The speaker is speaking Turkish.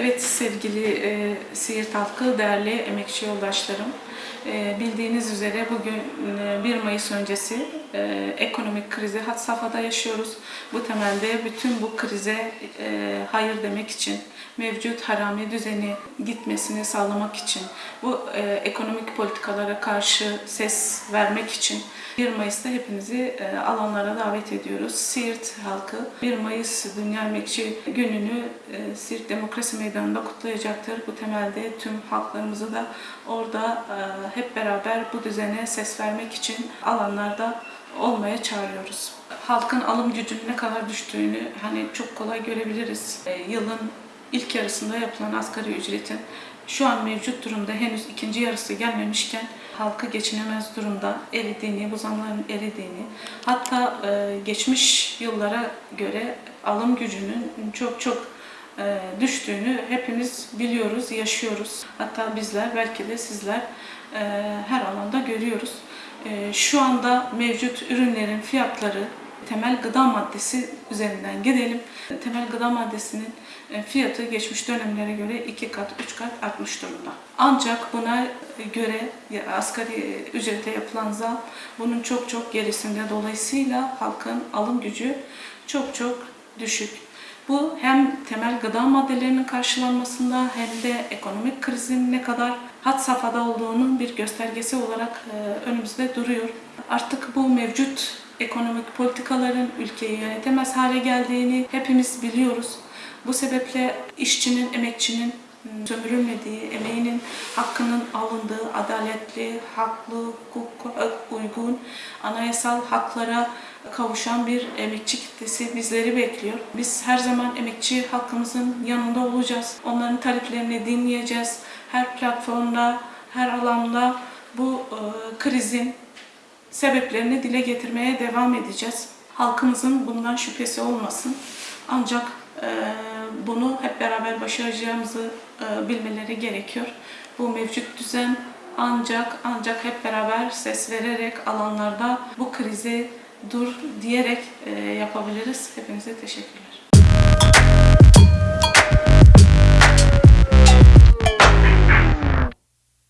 Evet sevgili e, Siirt halkı, değerli emekçi yoldaşlarım. E, bildiğiniz üzere bugün e, 1 Mayıs öncesi e, ekonomik krizi had safhada yaşıyoruz. Bu temelde bütün bu krize e, hayır demek için, mevcut harami düzeni gitmesini sağlamak için, bu e, ekonomik politikalara karşı ses vermek için 1 Mayıs'ta hepinizi e, alanlara davet ediyoruz. Siirt halkı 1 Mayıs Dünya Emekçi Günü'nü e, Siirt Demokrasi Meydanı'nda kutlayacaktır. Bu temelde tüm halklarımızı da orada e, hep beraber bu düzene ses vermek için alanlarda olmaya çağırıyoruz. Halkın alım gücünün ne kadar düştüğünü hani çok kolay görebiliriz. Yılın ilk yarısında yapılan asgari ücretin şu an mevcut durumda henüz ikinci yarısı gelmemişken halkı geçinemez durumda eridiğini, bu zamların eridiğini, hatta geçmiş yıllara göre alım gücünün çok çok düştüğünü hepimiz biliyoruz, yaşıyoruz. Hatta bizler, belki de sizler e, her alanda görüyoruz. E, şu anda mevcut ürünlerin fiyatları temel gıda maddesi üzerinden gidelim. Temel gıda maddesinin e, fiyatı geçmiş dönemlere göre iki kat, üç kat artmış durumda. Ancak buna göre asgari ücrete yapılan zam bunun çok çok gerisinde. Dolayısıyla halkın alım gücü çok çok düşük. Bu hem temel gıda maddelerinin karşılanmasında hem de ekonomik krizin ne kadar had safhada olduğunun bir göstergesi olarak e, önümüzde duruyor. Artık bu mevcut ekonomik politikaların ülkeyi yönetemez hale geldiğini hepimiz biliyoruz. Bu sebeple işçinin, emekçinin sömürülmediği, emeğinin hakkının alındığı, adaletli, haklı, hukuka uygun, anayasal haklara kavuşan bir emekçi kitlesi bizleri bekliyor. Biz her zaman emekçi halkımızın yanında olacağız. Onların taleplerini dinleyeceğiz. Her platformda, her alanda bu e, krizin sebeplerini dile getirmeye devam edeceğiz. Halkımızın bundan şüphesi olmasın. Ancak e, bunu hep beraber başaracağımızı e, bilmeleri gerekiyor. Bu mevcut düzen ancak ancak hep beraber ses vererek alanlarda bu krizi dur diyerek e, yapabiliriz. Hepinize teşekkürler.